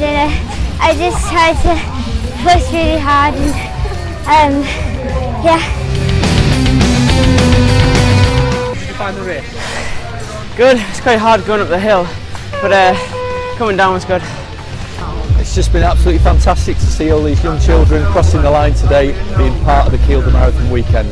I just tried to push really hard and um, yeah. Find the race? Good. It's quite hard going up the hill, but uh, coming down was good. It's just been absolutely fantastic to see all these young children crossing the line today, being part of the Kielder Marathon weekend.